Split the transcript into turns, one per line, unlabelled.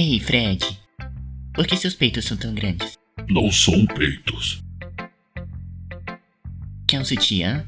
Ei, Fred. Por que seus peitos são tão grandes?
Não são peitos.
Quer um sutiã?